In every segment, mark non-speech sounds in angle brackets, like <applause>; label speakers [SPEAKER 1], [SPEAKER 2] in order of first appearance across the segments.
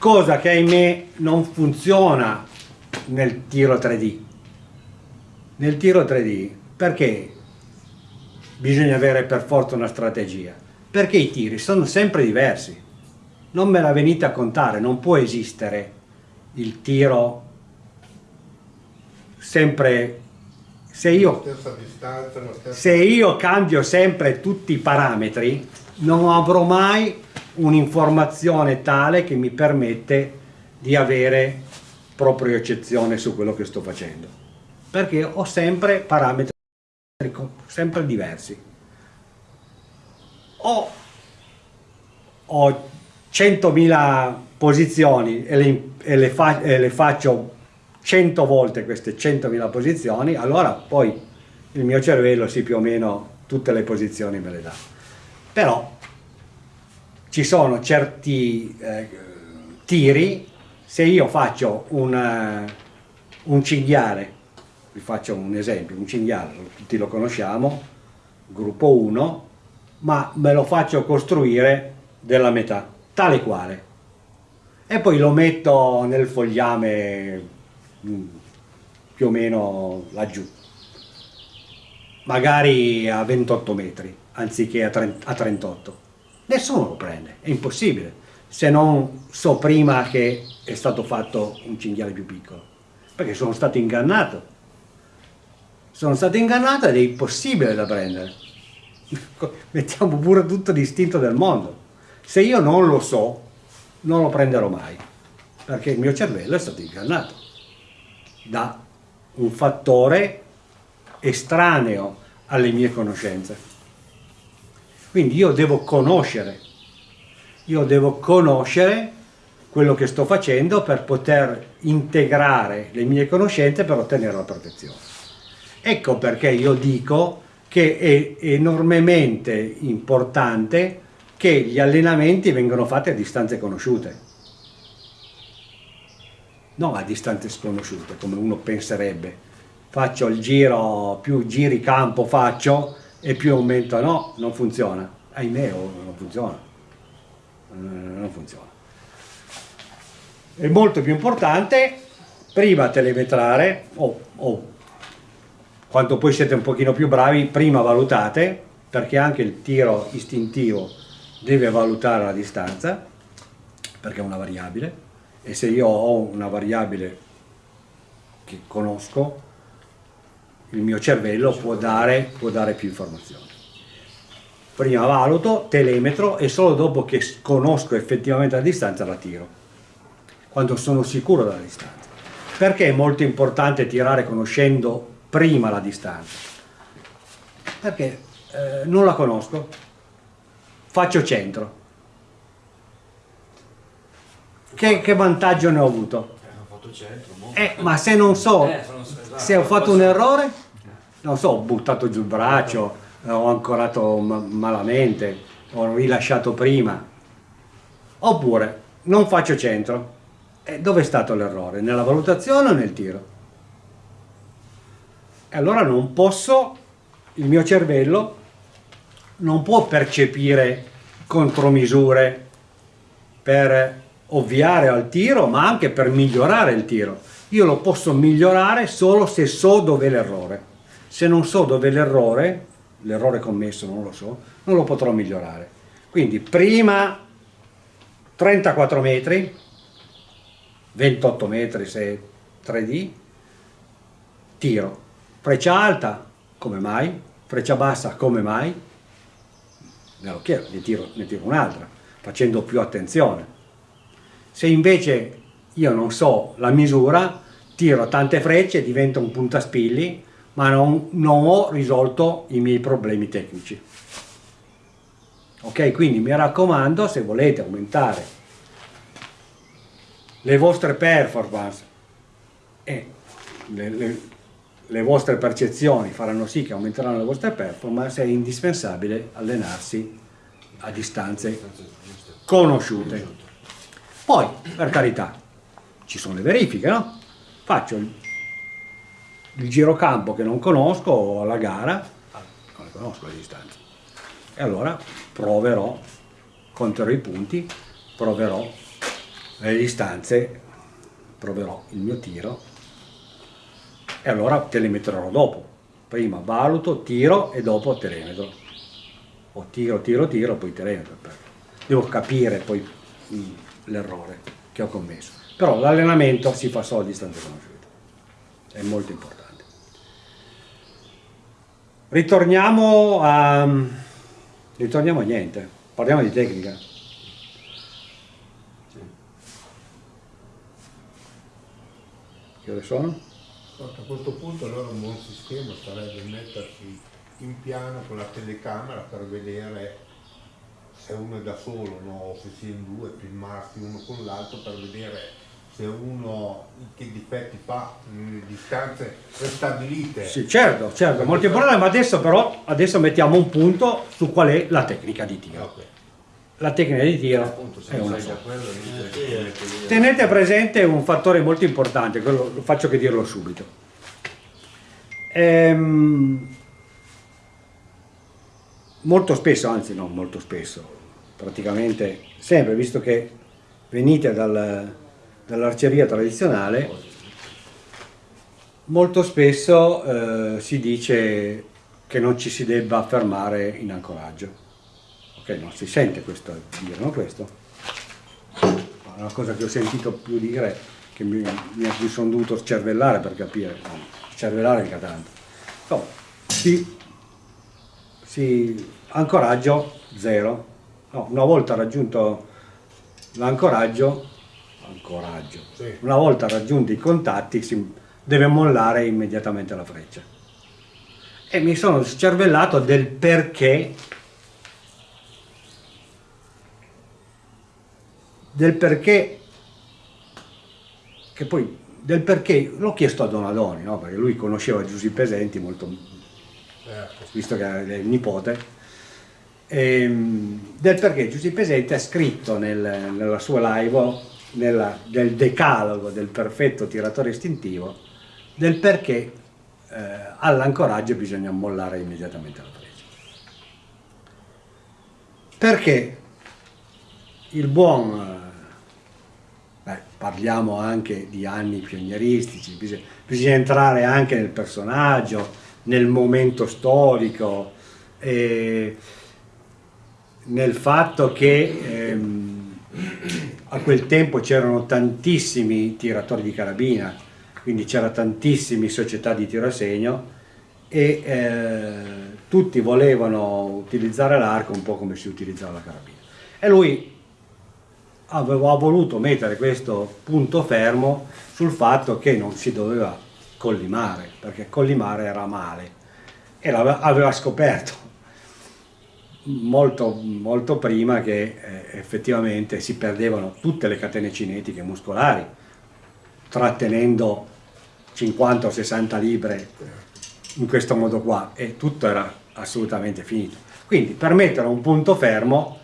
[SPEAKER 1] cosa che ahimè non funziona nel tiro 3D. Nel tiro 3D, perché bisogna avere per forza una strategia? Perché i tiri sono sempre diversi. Non me la venite a contare, non può esistere il tiro sempre se io, se io cambio sempre tutti i parametri non avrò mai un'informazione tale che mi permette di avere proprio eccezione su quello che sto facendo. Perché ho sempre parametri sempre diversi. Ho, ho 100.000 posizioni e le, e, le fa, e le faccio 100 volte queste 100.000 posizioni allora poi il mio cervello si più o meno tutte le posizioni me le dà. Però ci sono certi eh, tiri, se io faccio un, uh, un cinghiale, vi faccio un esempio, un cinghiale, tutti lo conosciamo, gruppo 1, ma me lo faccio costruire della metà, tale quale. E poi lo metto nel fogliame mm, più o meno laggiù, magari a 28 metri, anziché a, 30, a 38 nessuno lo prende, è impossibile, se non so prima che è stato fatto un cinghiale più piccolo, perché sono stato ingannato. Sono stato ingannato ed è impossibile da prendere. <laughs> Mettiamo pure tutto l'istinto del mondo. Se io non lo so, non lo prenderò mai, perché il mio cervello è stato ingannato da un fattore estraneo alle mie conoscenze. Quindi io devo conoscere, io devo conoscere quello che sto facendo per poter integrare le mie conoscenze per ottenere la protezione. Ecco perché io dico che è enormemente importante che gli allenamenti vengano fatti a distanze conosciute, non a distanze sconosciute come uno penserebbe. Faccio il giro, più giri campo faccio, e più aumenta, no, non funziona, ahimè oh, non funziona, eh, non funziona. È molto più importante prima telemetrare, o, o quando poi siete un pochino più bravi, prima valutate, perché anche il tiro istintivo deve valutare la distanza, perché è una variabile, e se io ho una variabile che conosco, il mio cervello può dare, può dare più informazioni. Prima valuto, telemetro e solo dopo che conosco effettivamente la distanza la tiro, quando sono sicuro della distanza. Perché è molto importante tirare conoscendo prima la distanza? Perché eh, non la conosco, faccio centro. Che, che vantaggio ne ho avuto? Eh, ma se non so, eh, se ho fatto un errore, non so, ho buttato giù il braccio, ho ancorato malamente, ho rilasciato prima, oppure non faccio centro. E dove è stato l'errore? Nella valutazione o nel tiro? E allora non posso, il mio cervello non può percepire contromisure per ovviare al tiro, ma anche per migliorare il tiro. Io lo posso migliorare solo se so dove è l'errore. Se non so dove è l'errore, l'errore commesso non lo so, non lo potrò migliorare. Quindi prima 34 metri, 28 metri se 3D, tiro. Freccia alta, come mai? Freccia bassa, come mai? Me lo chiedo, ne tiro, ne tiro un'altra, facendo più attenzione. Se invece io non so la misura, tiro tante frecce, divento un puntaspilli, ma non, non ho risolto i miei problemi tecnici. Ok, quindi mi raccomando, se volete aumentare le vostre performance e le, le, le, vostre percezioni faranno sì che aumenteranno le vostre performance, è indispensabile allenarsi a distanze conosciute. Poi, per carità, ci sono le verifiche, no? Faccio il, il girocampo che non conosco alla gara, non le conosco le distanze. E allora proverò, conterò i punti, proverò le distanze proverò il mio tiro e allora telemetrerò dopo. Prima valuto, tiro e dopo telemetro. O tiro, tiro, tiro, poi telemetro. Devo capire poi l'errore che ho commesso. Però l'allenamento si fa solo a distanza conosciuta. È molto importante. Ritorniamo a... ritorniamo a niente. Parliamo di tecnica. Che ore sono?
[SPEAKER 2] A questo punto allora un buon sistema sarebbe mettersi in piano con la telecamera per vedere se uno è da solo no? se si è in due, filmarsi uno con l'altro per vedere se uno che difetti fa nelle distanze prestabilite.
[SPEAKER 1] Sì, certo, certo, molto importante, ma adesso però adesso mettiamo un punto su qual è la tecnica di tiro. Okay. La tecnica di tiro Appunto, è una sola. Tenete presente un fattore molto importante, quello faccio che dirlo subito. Ehm, molto spesso, anzi non molto spesso, praticamente sempre, visto che venite dal, dall'arceria tradizionale, molto spesso eh, si dice che non ci si debba fermare in ancoraggio. Ok, non si sente questo dire, no? Questo? Una cosa che ho sentito più dire, che mi, mi sono dovuto cervellare per capire, cervellare mica tanto. No, si, si, ancoraggio zero. No, una volta raggiunto l'ancoraggio, ancoraggio, sì. una volta raggiunti i contatti si deve mollare immediatamente la freccia. E mi sono scervellato del perché del perché, che poi del perché l'ho chiesto a Donadoni, no? perché lui conosceva Giuseppe Pesenti molto, certo. visto che era il nipote, e, ehm, del perché Giuseppe Pesenti ha scritto nel, nella sua live nella, del decalogo del perfetto tiratore istintivo del perché eh, all'ancoraggio bisogna mollare immediatamente la presa. Perché il buon Beh, parliamo anche di anni pionieristici, bisogna, bisogna, entrare anche nel personaggio, nel momento storico, eh, nel fatto che ehm, a quel tempo c'erano tantissimi tiratori di carabina, quindi c'era tantissime società di tiro a segno e eh, tutti volevano utilizzare l'arco un po' come si utilizzava la carabina. E lui avevo voluto mettere questo punto fermo sul fatto che non si doveva collimare, perché collimare era male e l'aveva scoperto molto, molto prima che eh, effettivamente si perdevano tutte le catene cinetiche muscolari trattenendo 50 o 60 libre in questo modo qua e tutto era assolutamente finito. Quindi per mettere un punto fermo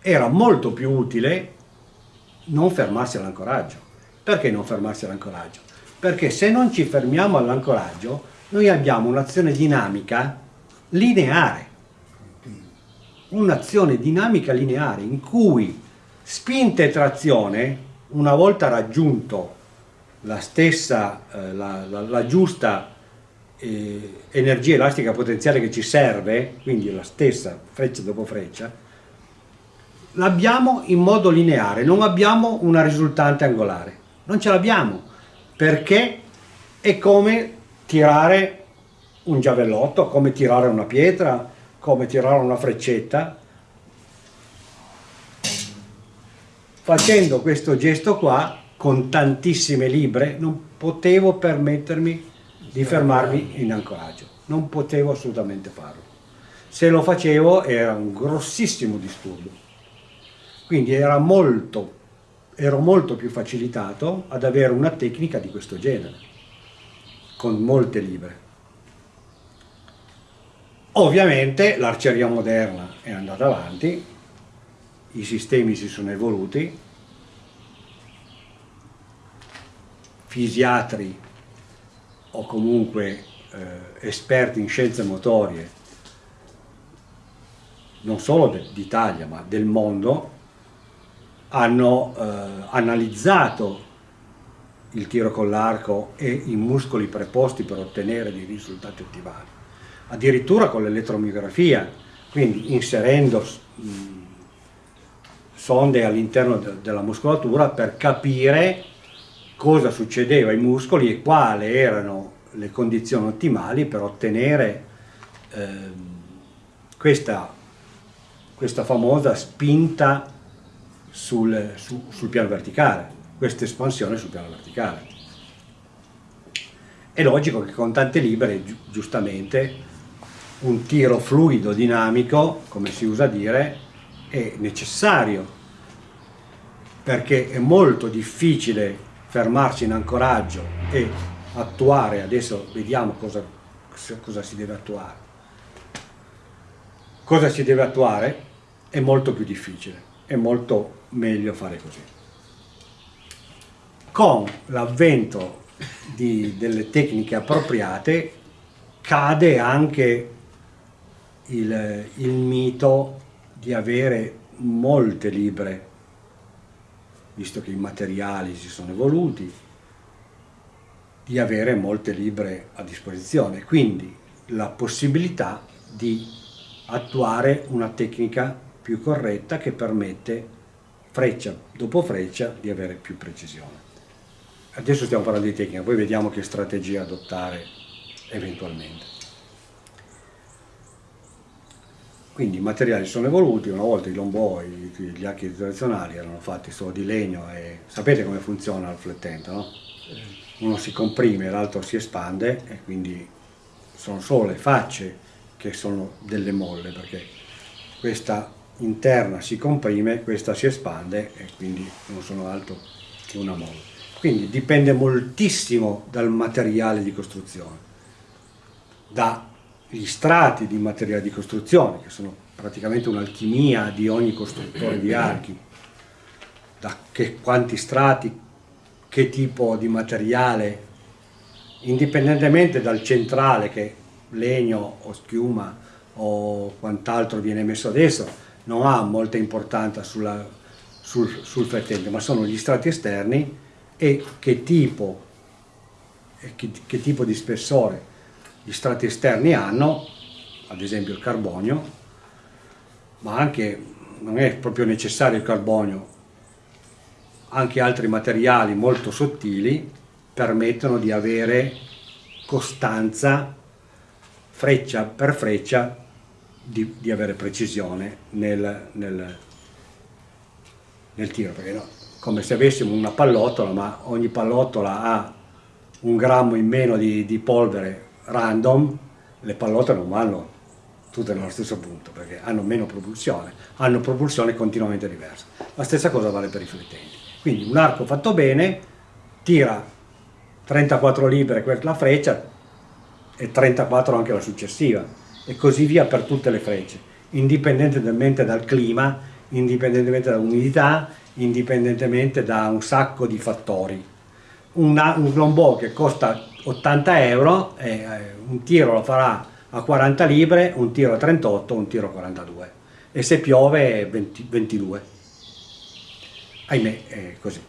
[SPEAKER 1] era molto più utile non fermarsi all'ancoraggio. Perché non fermarsi all'ancoraggio? Perché se non ci fermiamo all'ancoraggio, noi abbiamo un'azione dinamica lineare. Un'azione dinamica lineare in cui spinta e trazione, una volta raggiunto la stessa, eh, la, la, la, giusta eh, energia elastica potenziale che ci serve, quindi la stessa freccia dopo freccia, l'abbiamo in modo lineare, non abbiamo una risultante angolare, non ce l'abbiamo, perché è come tirare un giavellotto, come tirare una pietra, come tirare una freccetta. Facendo questo gesto qua, con tantissime libre, non potevo permettermi di fermarmi in ancoraggio, non potevo assolutamente farlo. Se lo facevo era un grossissimo disturbo quindi era molto, ero molto più facilitato ad avere una tecnica di questo genere, con molte libre. Ovviamente l'arceria moderna è andata avanti, i sistemi si sono evoluti, fisiatri o comunque eh, esperti in scienze motorie, non solo d'Italia ma del mondo, hanno eh, analizzato il tiro con l'arco e i muscoli preposti per ottenere dei risultati ottimali, addirittura con l'elettromiografia, quindi inserendo mh, sonde all'interno de della muscolatura per capire cosa succedeva ai muscoli e quali erano le condizioni ottimali per ottenere eh, questa, questa famosa spinta sul, su, sul piano verticale, questa espansione sul piano verticale. È logico che con tante libere, giustamente, un tiro fluido, dinamico, come si usa dire, è necessario, perché è molto difficile fermarsi in ancoraggio e attuare, adesso vediamo cosa, cosa si deve attuare. Cosa si deve attuare è molto più difficile, è molto meglio fare così. Con l'avvento delle tecniche appropriate cade anche il, il mito di avere molte libre, visto che i materiali si sono evoluti, di avere molte libre a disposizione, quindi la possibilità di attuare una tecnica più corretta che permette freccia dopo freccia di avere più precisione. Adesso stiamo parlando di tecnica, poi vediamo che strategia adottare eventualmente. Quindi i materiali sono evoluti, una volta i lombò, gli archi tradizionali erano fatti solo di legno e sapete come funziona il flettente, no? Uno si comprime, l'altro si espande e quindi sono solo le facce che sono delle molle perché questa interna si comprime, questa si espande e quindi non sono altro che una molla. Quindi dipende moltissimo dal materiale di costruzione, da gli strati di materiale di costruzione, che sono praticamente un'alchimia di ogni costruttore di archi, da che, quanti strati, che tipo di materiale, indipendentemente dal centrale che legno o schiuma o quant'altro viene messo adesso, non ha molta importanza sulla, sul, sul fettente, ma sono gli strati esterni e che tipo, che, che tipo di spessore gli strati esterni hanno, ad esempio il carbonio, ma anche, non è proprio necessario il carbonio, anche altri materiali molto sottili permettono di avere costanza freccia per freccia di, di avere precisione nel, nel, nel tiro, perché no, come se avessimo una pallottola, ma ogni pallottola ha un grammo in meno di, di polvere random, le pallotte non vanno tutte nello stesso punto perché hanno meno propulsione, hanno propulsione continuamente diversa. La stessa cosa vale per i flettenti. Quindi un arco fatto bene tira 34 libbre la freccia e 34 anche la successiva e così via per tutte le frecce, indipendentemente dal clima, indipendentemente dall'umidità, indipendentemente da un sacco di fattori. Una, un lombò che costa 80 euro, eh, un tiro lo farà a 40 libre, un tiro a 38, un tiro a 42 e se piove 20, 22. Ahimè, è così.